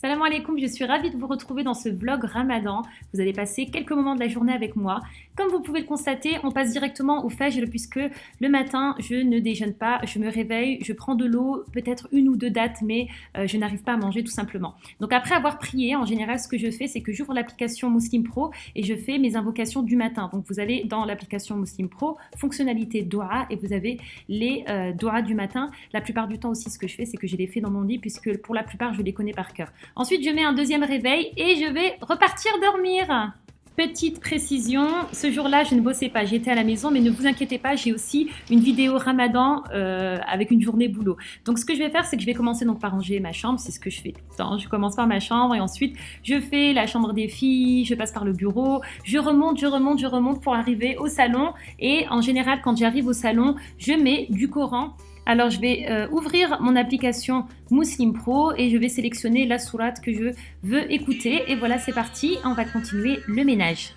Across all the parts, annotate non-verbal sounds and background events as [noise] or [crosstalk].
Salam alaikum, je suis ravie de vous retrouver dans ce vlog ramadan. Vous allez passer quelques moments de la journée avec moi. Comme vous pouvez le constater, on passe directement au fajr puisque le matin, je ne déjeune pas, je me réveille, je prends de l'eau, peut-être une ou deux dates, mais euh, je n'arrive pas à manger tout simplement. Donc après avoir prié, en général, ce que je fais, c'est que j'ouvre l'application Muslim Pro et je fais mes invocations du matin. Donc vous allez dans l'application Muslim Pro, fonctionnalité Dua, et vous avez les euh, Dua du matin. La plupart du temps aussi, ce que je fais, c'est que je les fais dans mon lit puisque pour la plupart, je les connais par cœur. Ensuite, je mets un deuxième réveil et je vais repartir dormir. Petite précision, ce jour-là, je ne bossais pas, j'étais à la maison, mais ne vous inquiétez pas, j'ai aussi une vidéo ramadan euh, avec une journée boulot. Donc ce que je vais faire, c'est que je vais commencer donc par ranger ma chambre, c'est ce que je fais tout le temps. Je commence par ma chambre et ensuite je fais la chambre des filles, je passe par le bureau, je remonte, je remonte, je remonte pour arriver au salon. Et en général, quand j'arrive au salon, je mets du Coran alors, je vais euh, ouvrir mon application Muslim Pro et je vais sélectionner la sourate que je veux écouter. Et voilà, c'est parti, on va continuer le ménage.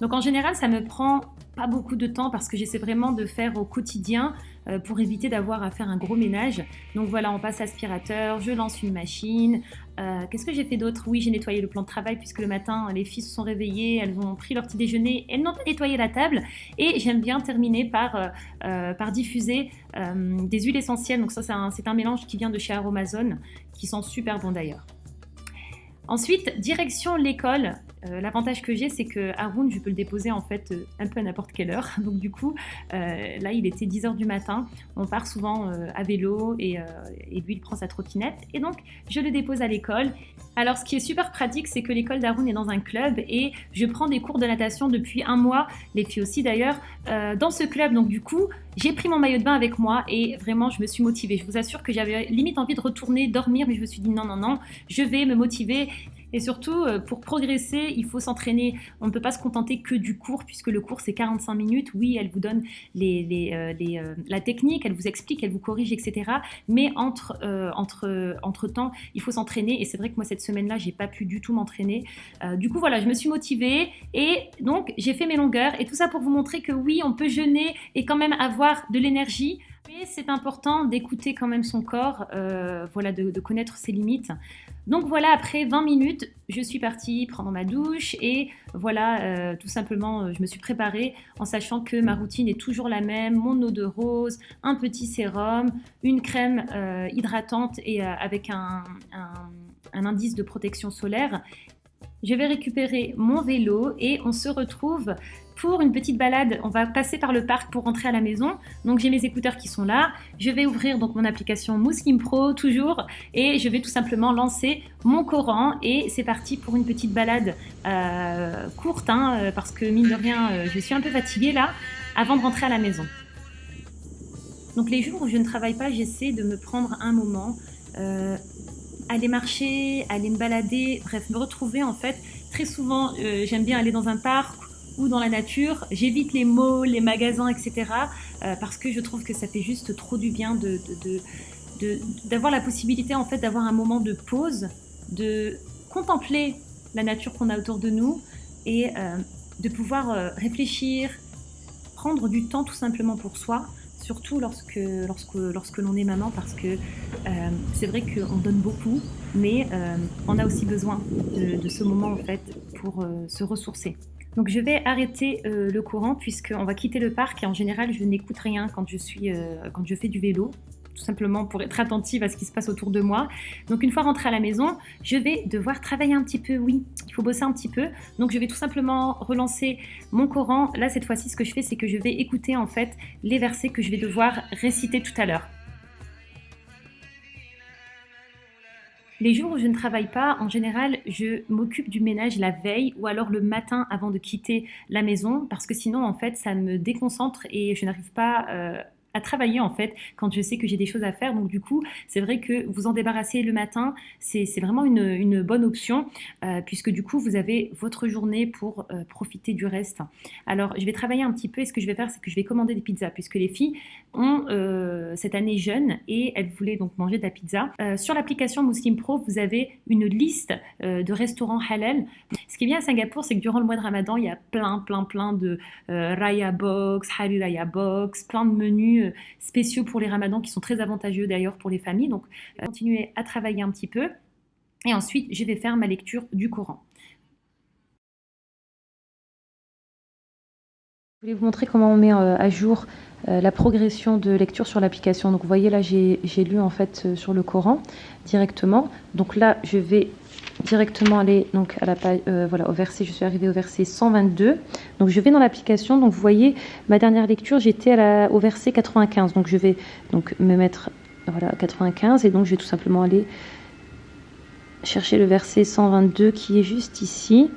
Donc en général, ça me prend pas beaucoup de temps parce que j'essaie vraiment de faire au quotidien euh, pour éviter d'avoir à faire un gros ménage. Donc voilà, on passe aspirateur, je lance une machine. Euh, qu'est-ce que j'ai fait d'autre? Oui, j'ai nettoyé le plan de travail puisque le matin, les filles se sont réveillées, elles ont pris leur petit déjeuner, elles n'ont pas nettoyé la table. Et j'aime bien terminer par, euh, diffuser des huiles essentielles. Donc ça, c'est un, un mélange qui vient de chez Aromazone, qui sent super bon d'ailleurs. Ensuite, direction l'école. Euh, l'avantage que j'ai, c'est que Haroun, je peux le déposer en fait euh, un peu à n'importe quelle heure. [laughs] Donc du coup, euh, là, il était 10h du matin. On part souvent à vélo et, lui, il prend sa trottinette. Et donc, je le dépose à l'école. Alors, ce qui est super pratique, c'est que l'école d'Haroun est dans un club et je prends des cours de natation depuis un mois, les filles aussi d'ailleurs, dans ce club. Donc du coup, j'ai pris mon maillot de bain avec moi et vraiment, je me suis motivée. Je vous assure que j'avais limite envie de retourner dormir, mais je me suis dit non, non, non, je vais me motiver et surtout, euh, pour progresser, il faut s'entraîner. On ne peut pas se contenter que du cours, puisque le cours, c'est 45 minutes. Oui, elle vous donne euh, euh, la technique, elle vous explique, elle vous corrige, etc. Mais entre, entre, entre temps, il faut s'entraîner. Et c'est vrai que moi, cette semaine-là, j'ai pas pu du tout m'entraîner. du coup, voilà, je me suis motivée. Et donc, j'ai fait mes longueurs. Et tout ça pour vous montrer que oui, on peut jeûner et quand même avoir de l'énergie. Mais c'est important d'écouter quand même son corps, voilà, de, connaître ses limites. Donc voilà, après 20 minutes, je suis partie prendre ma douche et voilà, euh, tout simplement, euh, je me suis préparée en sachant que ma routine est toujours la même, mon eau de rose, un petit sérum, une crème euh, hydratante et avec un, un indice de protection solaire je vais récupérer mon vélo et on se retrouve pour une petite balade. On va passer par le parc pour rentrer à la maison. Donc j'ai mes écouteurs qui sont là. Je vais ouvrir donc mon application Muslim Pro toujours et je vais tout simplement lancer mon Coran et c'est parti pour une petite balade euh, courte hein, euh, parce que mine de rien euh, je suis un peu fatiguée là avant de rentrer à la maison. Donc les jours où je ne travaille pas j'essaie de me prendre un moment aller marcher, aller me balader, bref, me retrouver en fait. Très souvent, euh, j'aime bien aller dans un parc ou dans la nature. J'évite les malls, les magasins, etc. Euh, parce que je trouve que ça fait juste trop du bien de, d'avoir la possibilité en fait d'avoir un moment de pause, de contempler la nature qu'on a autour de nous et euh, de pouvoir réfléchir, prendre du temps tout simplement pour soi surtout lorsque, lorsque, lorsque l'on est maman, parce que euh, c'est vrai qu'on donne beaucoup, mais euh, on a aussi besoin de, ce moment en fait pour euh, se ressourcer. Donc je vais arrêter le courant puisqu'on va quitter le parc et en général je n'écoute rien quand je, suis, quand je fais du vélo tout simplement pour être attentive à ce qui se passe autour de moi. Donc une fois rentrée à la maison, je vais devoir travailler un petit peu, oui, il faut bosser un petit peu. Donc je vais tout simplement relancer mon Coran. Là, cette fois-ci, ce que je fais, c'est que je vais écouter en fait les versets que je vais devoir réciter tout à l'heure. Les jours où je ne travaille pas, en général, je m'occupe du ménage la veille ou alors le matin avant de quitter la maison parce que sinon, en fait, ça me déconcentre et je n'arrive pas euh, à travailler en fait quand je sais que j'ai des choses à faire. Donc du coup, c'est vrai que vous en débarrasser le matin, c'est vraiment une, bonne option euh, puisque du coup, vous avez votre journée pour euh, profiter du reste. Alors, je vais travailler un petit peu et ce que je vais faire, c'est que je vais commander des pizzas puisque les filles ont euh, cette année jeune et elles voulaient donc manger de la pizza. sur l'application Muslim Pro, vous avez une liste de restaurants halal. Ce qui est bien à Singapour, c'est que durant le mois de Ramadan, il y a plein, plein, plein de Raya Box, Hari Raya Box, plein de menus contenus spéciaux pour les ramadans qui sont très avantageux d'ailleurs pour les familles. Donc, continuer à travailler un petit peu. Et ensuite, je vais faire ma lecture du Coran. Je voulais vous montrer comment on met à jour la progression de lecture sur l'application. Donc vous voyez là, j'ai lu en fait sur le Coran directement. Donc là, je vais directement aller donc à la page, euh, voilà, au verset, je suis arrivée au verset 122. Donc je vais dans l'application, donc vous voyez ma dernière lecture, j'étais au verset 95. Donc je vais donc me mettre voilà 95 et donc je vais tout simplement aller chercher le verset 122 qui est juste ici.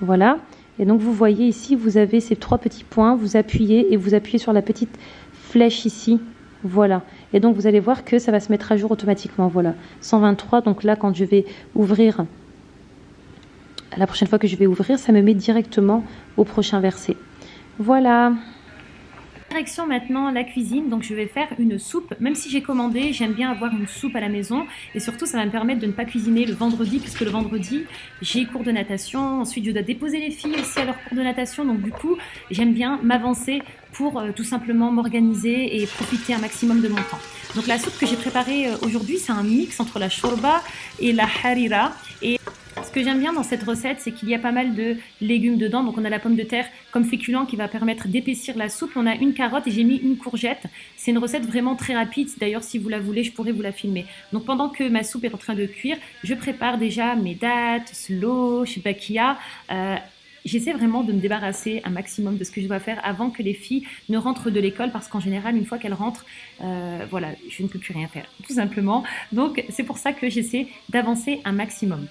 Voilà. Et donc vous voyez ici, vous avez ces trois petits points, vous appuyez et vous appuyez sur la petite flèche ici. Voilà. Et donc vous allez voir que ça va se mettre à jour automatiquement. Voilà. 123. Donc là, quand je vais ouvrir, la prochaine fois que je vais ouvrir, ça me met directement au prochain verset. Voilà. Direction maintenant la cuisine, donc je vais faire une soupe. Même si j'ai commandé, j'aime bien avoir une soupe à la maison. Et surtout, ça va me permettre de ne pas cuisiner le vendredi, puisque le vendredi, j'ai cours de natation. Ensuite, je dois déposer les filles aussi à leur cours de natation. Donc du coup, j'aime bien m'avancer pour euh, tout simplement m'organiser et profiter un maximum de mon temps. Donc la soupe que j'ai préparée euh, aujourd'hui, c'est un mix entre la shorba et la harira. Ce que j'aime bien dans cette recette, c'est qu'il y a pas mal de légumes dedans. Donc on a la pomme de terre comme féculent qui va permettre d'épaissir la soupe. On a une carotte et j'ai mis une courgette. C'est une recette vraiment très rapide. D'ailleurs, si vous la voulez, je pourrais vous la filmer. Donc pendant que ma soupe est en train de cuire, je prépare déjà mes dates, slow, shibakia. Euh, J'essaie vraiment de me débarrasser un maximum de ce que je dois faire avant que les filles ne rentrent de l'école parce qu'en général, une fois qu'elles rentrent, euh, voilà, je ne peux plus rien faire, tout simplement. Donc, c'est pour ça que j'essaie d'avancer un maximum.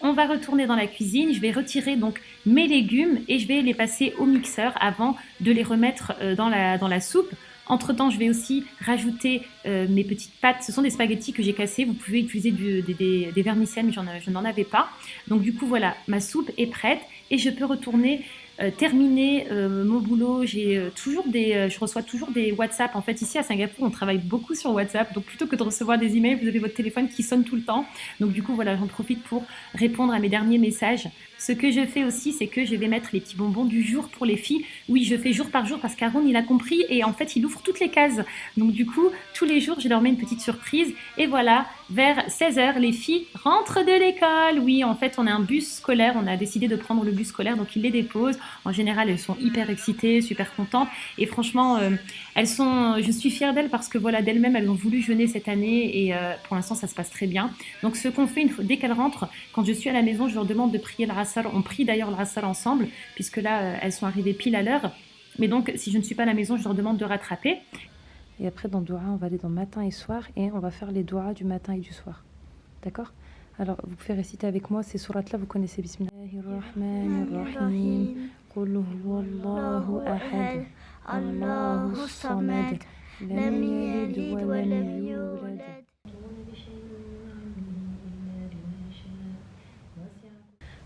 On va retourner dans la cuisine, je vais retirer donc mes légumes et je vais les passer au mixeur avant de les remettre euh, dans la, soupe. Entre temps, je vais aussi rajouter euh, mes petites pâtes. Ce sont des spaghettis que j'ai cassés. Vous pouvez utiliser des, des, des, vermicelles, mais je n'en avais pas. Donc du coup, voilà, ma soupe est prête et je peux retourner euh, terminer euh, mon boulot, j'ai euh, toujours des, je reçois toujours des WhatsApp. En fait, ici à Singapour, on travaille beaucoup sur WhatsApp. Donc, plutôt que de recevoir des emails, vous avez votre téléphone qui sonne tout le temps. Donc, du coup, voilà, j'en profite pour répondre à mes derniers messages. Ce que je fais aussi, c'est que je vais mettre les petits bonbons du jour pour les filles. Oui, je fais jour par jour parce qu'Aaron, il a compris et en fait, il ouvre toutes les cases. Donc, du coup, tous les jours, je leur mets une petite surprise. Et voilà, vers 16h, les filles rentrent de l'école. Oui, en fait, on a un bus scolaire. On a décidé de prendre le bus scolaire, donc il les dépose. En général, elles sont hyper excitées, super contentes. Et franchement, euh, elles sont, je suis fière d'elles parce que voilà, d'elles-mêmes, elles ont voulu jeûner cette année et euh, pour l'instant, ça se passe très bien. Donc, ce qu'on fait, dès qu'elles rentrent, quand je suis à la maison, je leur demande de prier le rassal. On prie d'ailleurs le rassal ensemble puisque là, euh, elles sont arrivées pile à l'heure. Mais donc, si je ne suis pas à la maison, je leur demande de rattraper. Et après, dans Doha, on va aller dans matin et soir et on va faire les doigts du matin et du soir. D'accord? Alors, vous pouvez réciter avec moi ces sourates-là, vous connaissez. Allahu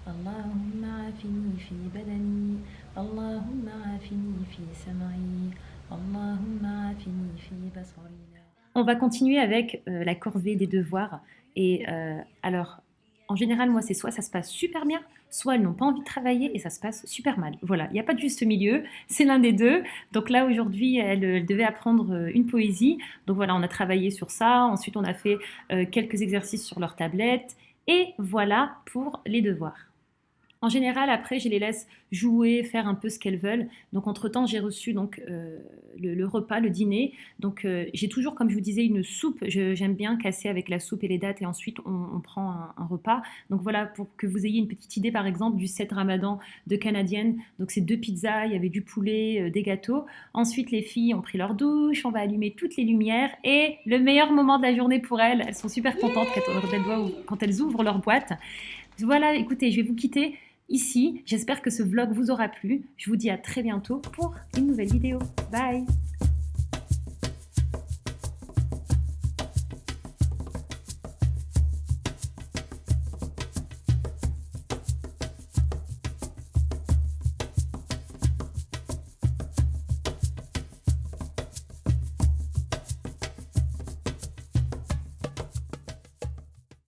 اللهم عافني في بدني اللهم عافني في سمعي اللهم عافني في بصري On va continuer avec euh, la corvée des devoirs. Et euh, alors, en général, moi, c'est soit ça se passe super bien, soit elles n'ont pas envie de travailler et ça se passe super mal. Voilà, il n'y a pas de juste milieu, c'est l'un des deux. Donc là, aujourd'hui, elle, elle, devait apprendre euh, une poésie. Donc voilà, on a travaillé sur ça. Ensuite, on a fait euh, quelques exercices sur leur tablette. Et voilà pour les devoirs. En général, après, je les laisse jouer, faire un peu ce qu'elles veulent. Donc, entre-temps, j'ai reçu donc euh, le, repas, le dîner. Donc, euh, j'ai toujours, comme je vous disais, une soupe. J'aime bien casser avec la soupe et les dates et ensuite, on, prend un, repas. Donc, voilà, pour que vous ayez une petite idée, par exemple, du set ramadan de canadienne. Donc, c'est deux pizzas, il y avait du poulet, euh, des gâteaux. Ensuite, les filles ont pris leur douche, on va allumer toutes les lumières. Et le meilleur moment de la journée pour elles, elles sont super contentes quand elles ouvrent leur boîte. Voilà, écoutez, je vais vous quitter ici. J'espère que ce vlog vous aura plu. Je vous dis à très bientôt pour une nouvelle vidéo. Bye